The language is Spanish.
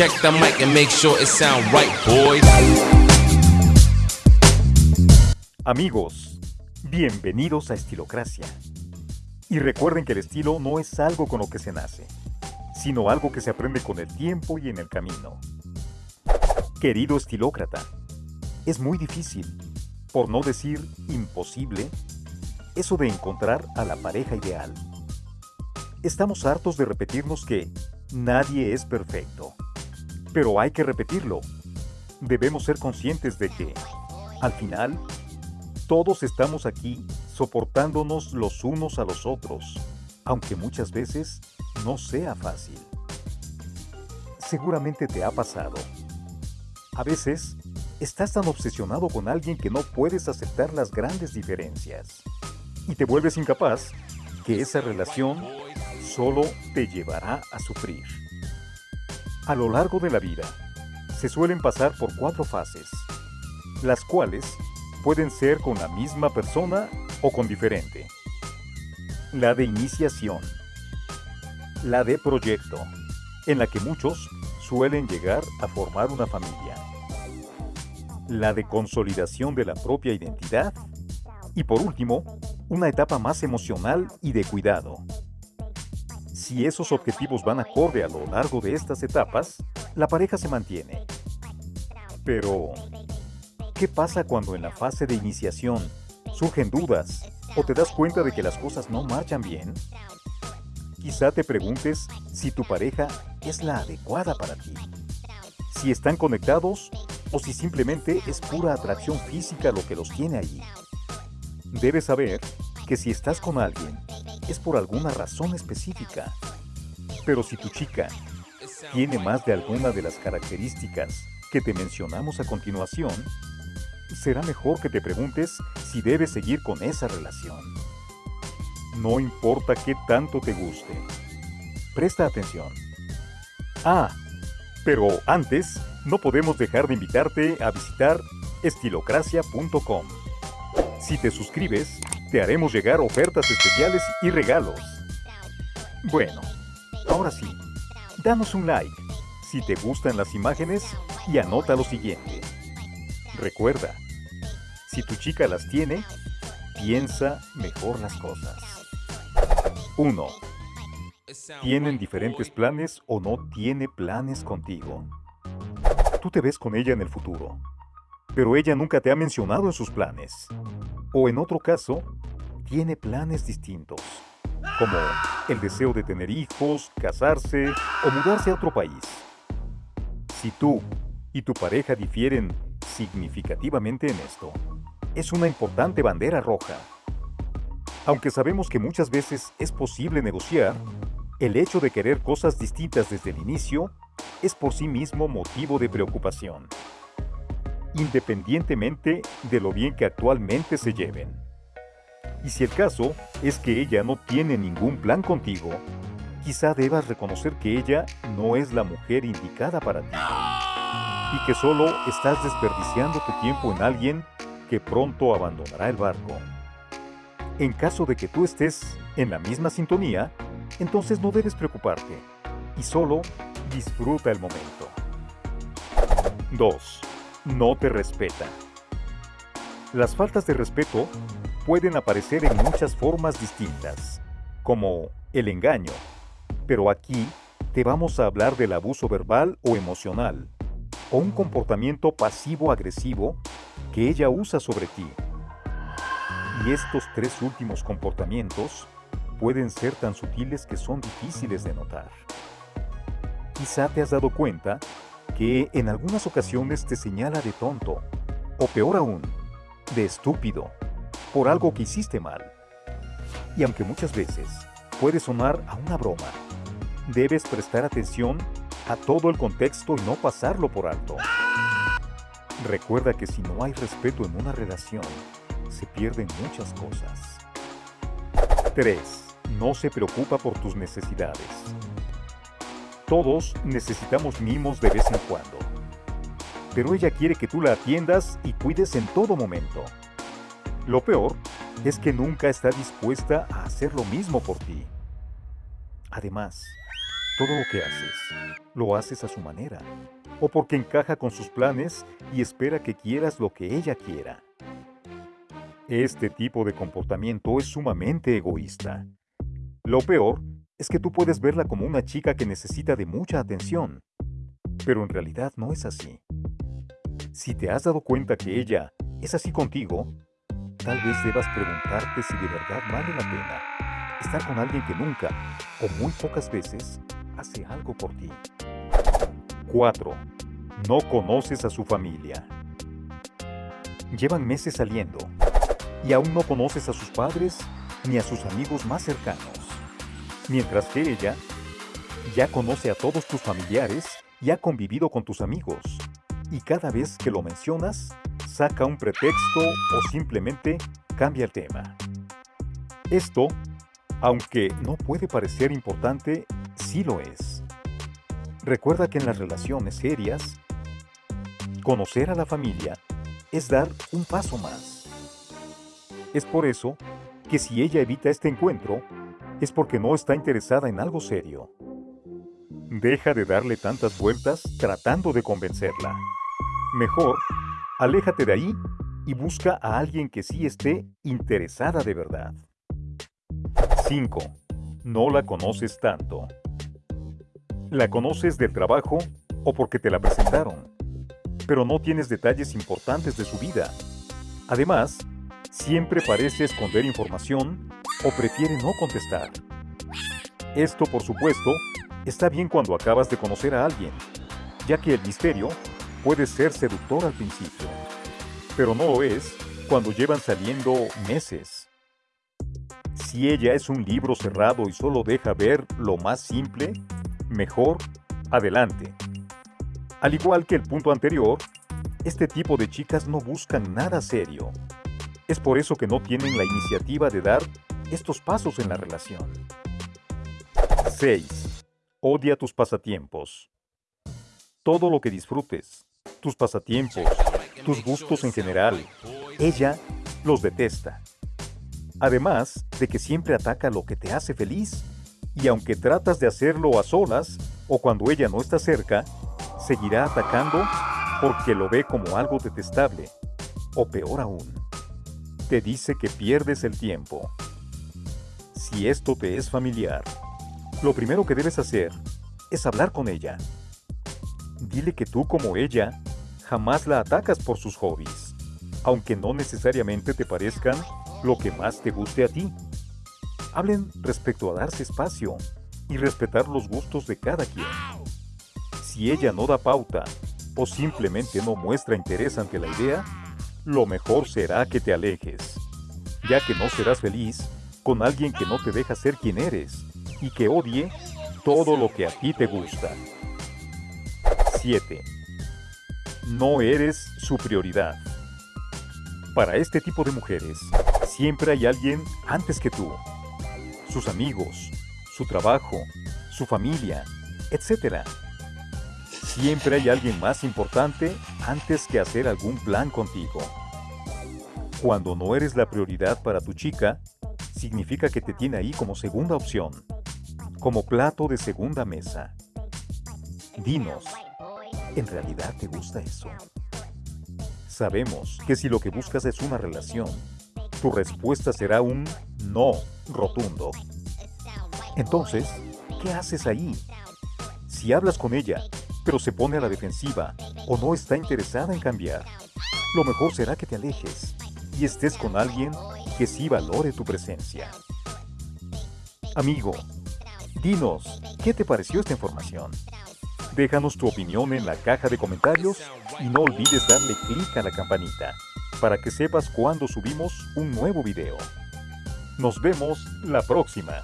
Check the mic and make sure it sound right, boys. Amigos, bienvenidos a Estilocracia. Y recuerden que el estilo no es algo con lo que se nace, sino algo que se aprende con el tiempo y en el camino. Querido estilócrata, es muy difícil, por no decir imposible, eso de encontrar a la pareja ideal. Estamos hartos de repetirnos que nadie es perfecto, pero hay que repetirlo. Debemos ser conscientes de que, al final, todos estamos aquí soportándonos los unos a los otros, aunque muchas veces no sea fácil. Seguramente te ha pasado. A veces, estás tan obsesionado con alguien que no puedes aceptar las grandes diferencias y te vuelves incapaz que esa relación solo te llevará a sufrir. A lo largo de la vida, se suelen pasar por cuatro fases, las cuales pueden ser con la misma persona o con diferente. La de iniciación. La de proyecto, en la que muchos suelen llegar a formar una familia. La de consolidación de la propia identidad. Y por último, una etapa más emocional y de cuidado. Si esos objetivos van acorde a lo largo de estas etapas, la pareja se mantiene. Pero, ¿qué pasa cuando en la fase de iniciación surgen dudas o te das cuenta de que las cosas no marchan bien? Quizá te preguntes si tu pareja es la adecuada para ti. Si están conectados o si simplemente es pura atracción física lo que los tiene allí. Debes saber que si estás con alguien es por alguna razón específica. Pero si tu chica tiene más de alguna de las características que te mencionamos a continuación, será mejor que te preguntes si debes seguir con esa relación. No importa qué tanto te guste. Presta atención. Ah, pero antes, no podemos dejar de invitarte a visitar estilocracia.com. Si te suscribes, te haremos llegar ofertas especiales y regalos. Bueno, ahora sí, danos un like si te gustan las imágenes y anota lo siguiente. Recuerda, si tu chica las tiene, piensa mejor las cosas. 1. ¿Tienen diferentes planes o no tiene planes contigo? Tú te ves con ella en el futuro, pero ella nunca te ha mencionado en sus planes. O en otro caso, tiene planes distintos, como el deseo de tener hijos, casarse o mudarse a otro país. Si tú y tu pareja difieren significativamente en esto, es una importante bandera roja. Aunque sabemos que muchas veces es posible negociar, el hecho de querer cosas distintas desde el inicio es por sí mismo motivo de preocupación, independientemente de lo bien que actualmente se lleven. Y si el caso es que ella no tiene ningún plan contigo, quizá debas reconocer que ella no es la mujer indicada para ti. Y que solo estás desperdiciando tu tiempo en alguien que pronto abandonará el barco. En caso de que tú estés en la misma sintonía, entonces no debes preocuparte y solo disfruta el momento. 2. No te respeta. Las faltas de respeto pueden aparecer en muchas formas distintas, como el engaño, pero aquí te vamos a hablar del abuso verbal o emocional, o un comportamiento pasivo-agresivo que ella usa sobre ti. Y estos tres últimos comportamientos pueden ser tan sutiles que son difíciles de notar. Quizá te has dado cuenta que en algunas ocasiones te señala de tonto, o peor aún, de estúpido, por algo que hiciste mal. Y aunque muchas veces puede sonar a una broma, debes prestar atención a todo el contexto y no pasarlo por alto. Recuerda que si no hay respeto en una relación, se pierden muchas cosas. 3. No se preocupa por tus necesidades. Todos necesitamos mimos de vez en cuando. Pero ella quiere que tú la atiendas y cuides en todo momento. Lo peor es que nunca está dispuesta a hacer lo mismo por ti. Además, Todo lo que haces, lo haces a su manera, o porque encaja con sus planes y espera que quieras lo que ella quiera. Este tipo de comportamiento es sumamente egoísta. Lo peor es que tú puedes verla como una chica que necesita de mucha atención, pero en realidad no es así. Si te has dado cuenta que ella es así contigo, tal vez debas preguntarte si de verdad vale la pena estar con alguien que nunca o muy pocas veces hace algo por ti. 4. No conoces a su familia. Llevan meses saliendo y aún no conoces a sus padres ni a sus amigos más cercanos. Mientras que ella ya conoce a todos tus familiares y ha convivido con tus amigos. Y cada vez que lo mencionas, saca un pretexto o simplemente cambia el tema. Esto, aunque no puede parecer importante, sí lo es. Recuerda que en las relaciones serias, conocer a la familia es dar un paso más. Es por eso que si ella evita este encuentro, es porque no está interesada en algo serio. Deja de darle tantas vueltas tratando de convencerla. Mejor, aléjate de ahí y busca a alguien que sí esté interesada de verdad. 5. No la conoces tanto. La conoces del trabajo o porque te la presentaron, pero no tienes detalles importantes de su vida. Además, siempre parece esconder información o prefiere no contestar. Esto, por supuesto, está bien cuando acabas de conocer a alguien, ya que el misterio puede ser seductor al principio, pero no lo es cuando llevan saliendo meses. Si ella es un libro cerrado y solo deja ver lo más simple, mejor, adelante. Al igual que el punto anterior, este tipo de chicas no buscan nada serio. Es por eso que no tienen la iniciativa de dar estos pasos en la relación. 6. Odia tus pasatiempos. Todo lo que disfrutes, tus pasatiempos, tus gustos en general, ella los detesta. Además de que siempre ataca lo que te hace feliz y aunque tratas de hacerlo a solas o cuando ella no está cerca, seguirá atacando porque lo ve como algo detestable. O peor aún, te dice que pierdes el tiempo. Si esto te es familiar, lo primero que debes hacer es hablar con ella. Dile que tú como ella jamás la atacas por sus hobbies, aunque no necesariamente te parezcan lo que más te guste a ti. Hablen respecto a darse espacio y respetar los gustos de cada quien. Si ella no da pauta o simplemente no muestra interés ante la idea, lo mejor será que te alejes, ya que no serás feliz con alguien que no te deja ser quien eres y que odie todo lo que a ti te gusta. 7. No eres su prioridad. Para este tipo de mujeres, siempre hay alguien antes que tú sus amigos, su trabajo, su familia, etc. Siempre hay alguien más importante antes que hacer algún plan contigo. Cuando no eres la prioridad para tu chica, significa que te tiene ahí como segunda opción, como plato de segunda mesa. Dinos, ¿en realidad te gusta eso? Sabemos que si lo que buscas es una relación, tu respuesta será un no rotundo. Entonces, ¿qué haces ahí? Si hablas con ella, pero se pone a la defensiva o no está interesada en cambiar, lo mejor será que te alejes y estés con alguien que sí valore tu presencia. Amigo, dinos, ¿qué te pareció esta información? Déjanos tu opinión en la caja de comentarios y no olvides darle clic a la campanita para que sepas cuando subimos un nuevo video. Nos vemos la próxima.